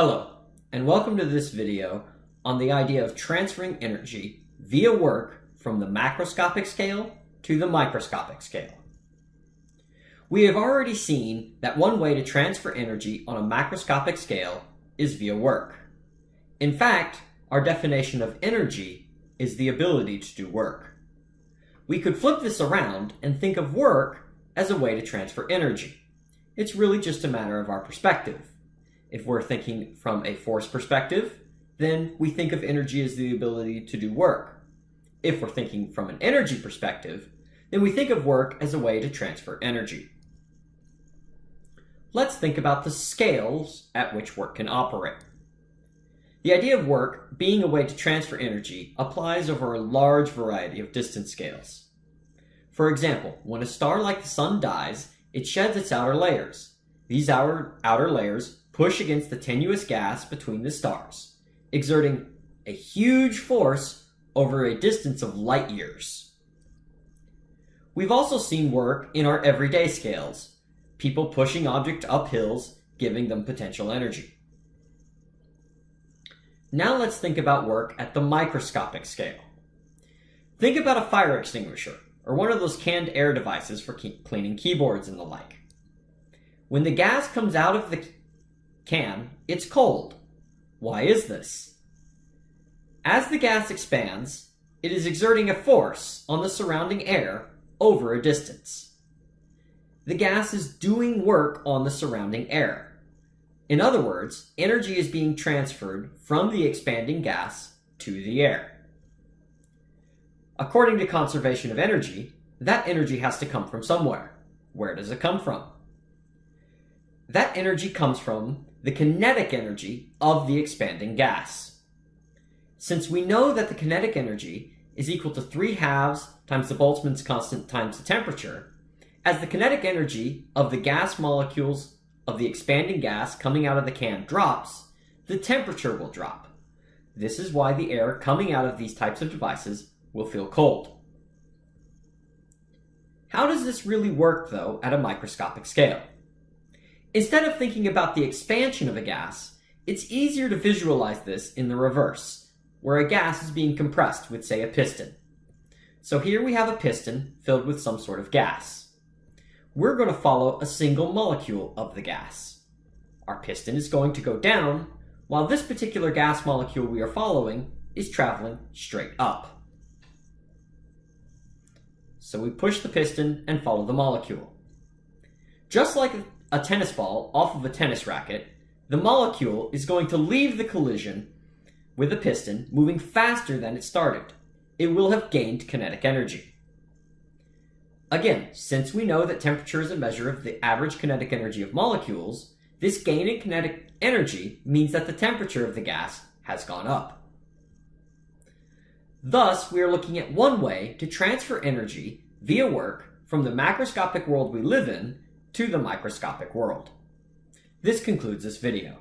Hello, and welcome to this video on the idea of transferring energy via work from the macroscopic scale to the microscopic scale. We have already seen that one way to transfer energy on a macroscopic scale is via work. In fact, our definition of energy is the ability to do work. We could flip this around and think of work as a way to transfer energy. It's really just a matter of our perspective. If we're thinking from a force perspective, then we think of energy as the ability to do work. If we're thinking from an energy perspective, then we think of work as a way to transfer energy. Let's think about the scales at which work can operate. The idea of work being a way to transfer energy applies over a large variety of distance scales. For example, when a star like the sun dies, it sheds its outer layers. These outer, outer layers push against the tenuous gas between the stars, exerting a huge force over a distance of light years. We've also seen work in our everyday scales, people pushing objects up hills, giving them potential energy. Now let's think about work at the microscopic scale. Think about a fire extinguisher, or one of those canned air devices for cleaning keyboards and the like. When the gas comes out of the can, it's cold. Why is this? As the gas expands, it is exerting a force on the surrounding air over a distance. The gas is doing work on the surrounding air. In other words, energy is being transferred from the expanding gas to the air. According to conservation of energy, that energy has to come from somewhere. Where does it come from? That energy comes from the kinetic energy of the expanding gas. Since we know that the kinetic energy is equal to 3 halves times the Boltzmann's constant times the temperature, as the kinetic energy of the gas molecules of the expanding gas coming out of the can drops, the temperature will drop. This is why the air coming out of these types of devices will feel cold. How does this really work, though, at a microscopic scale? Instead of thinking about the expansion of a gas, it's easier to visualize this in the reverse, where a gas is being compressed with, say, a piston. So here we have a piston filled with some sort of gas we're going to follow a single molecule of the gas. Our piston is going to go down, while this particular gas molecule we are following is traveling straight up. So we push the piston and follow the molecule. Just like a tennis ball off of a tennis racket, the molecule is going to leave the collision with the piston moving faster than it started. It will have gained kinetic energy. Again, since we know that temperature is a measure of the average kinetic energy of molecules, this gain in kinetic energy means that the temperature of the gas has gone up. Thus, we are looking at one way to transfer energy via work from the macroscopic world we live in to the microscopic world. This concludes this video.